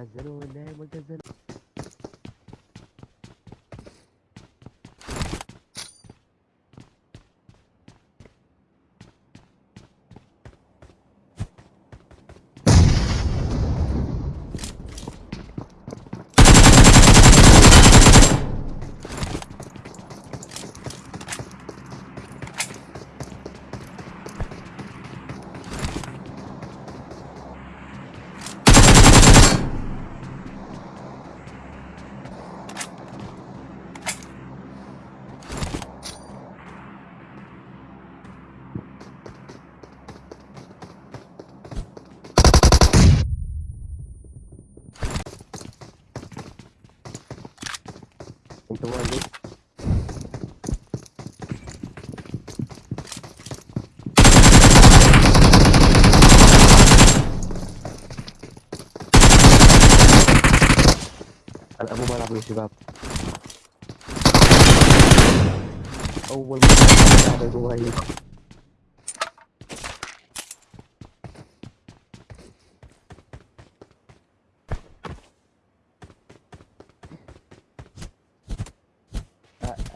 الزنون نايم وانت أنا ابو بلعب يا شباب. أول مرة ألعب جواي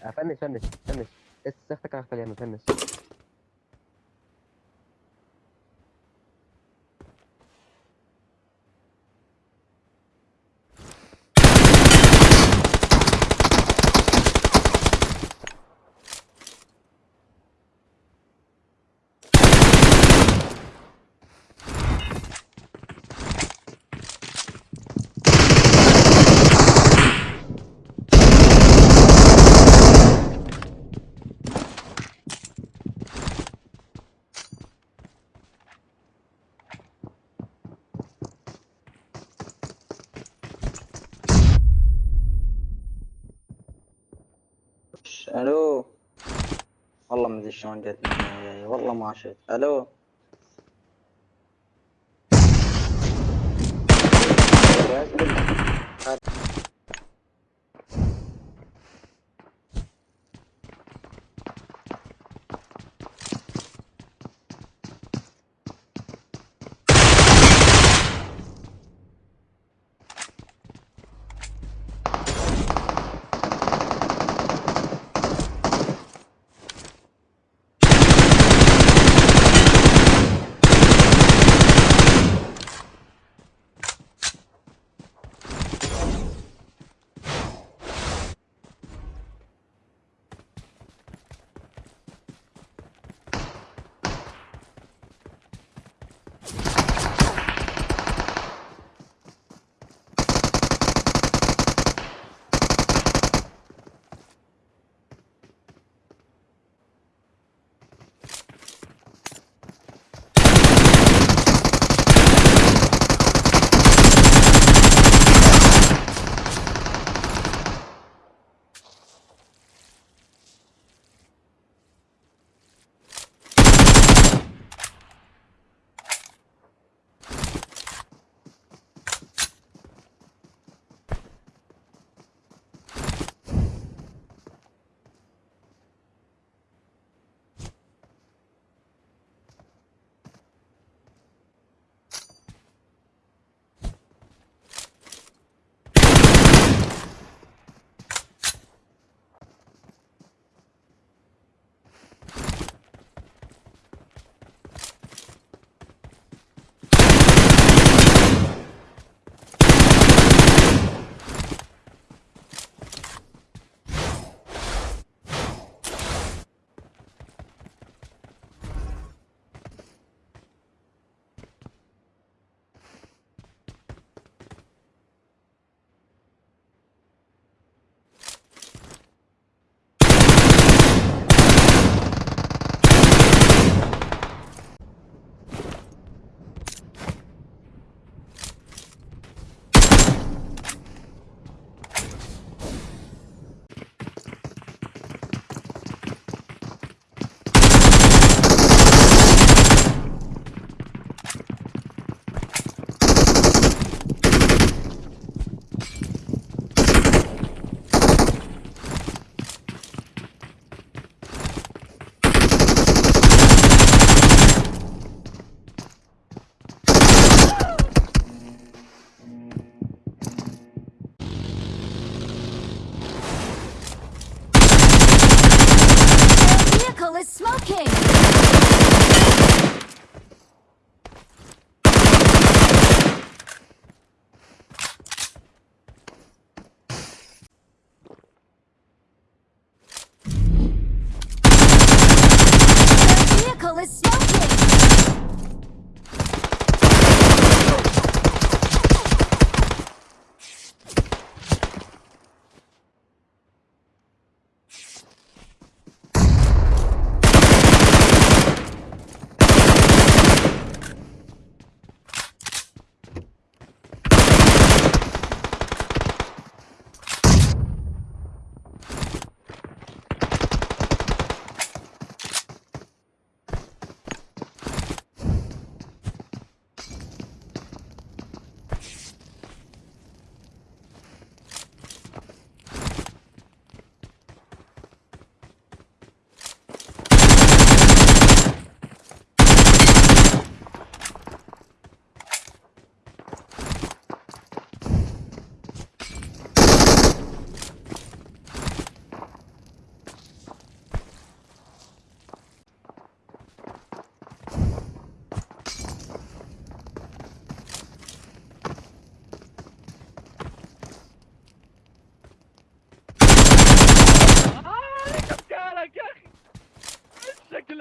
افنش فنش فنش استختك على خلينا فنش ألو والله ما ادري شلون جتني والله ما شفت. ألو؟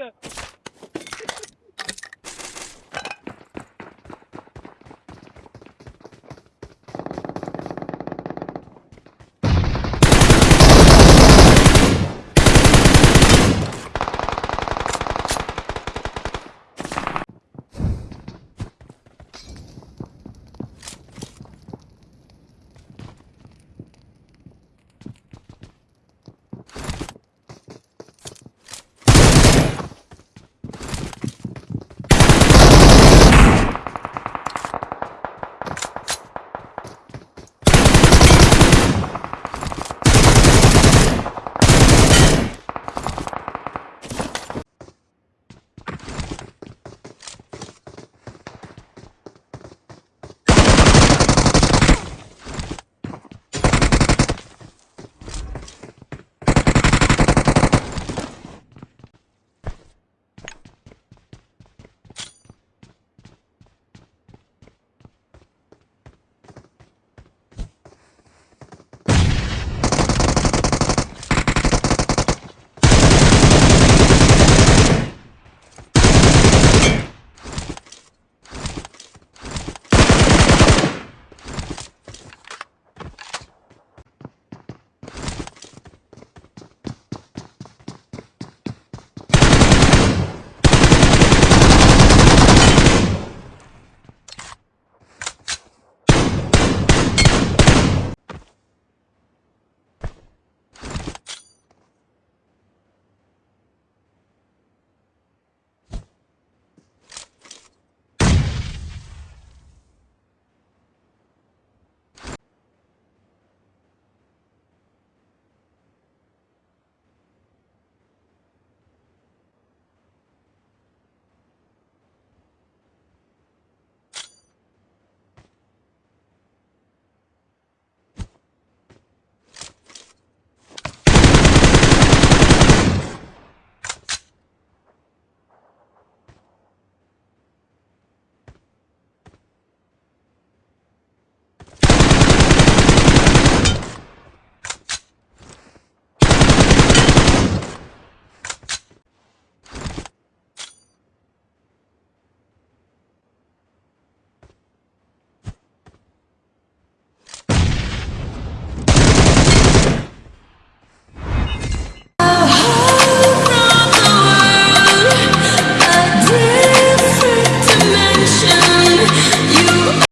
Yeah.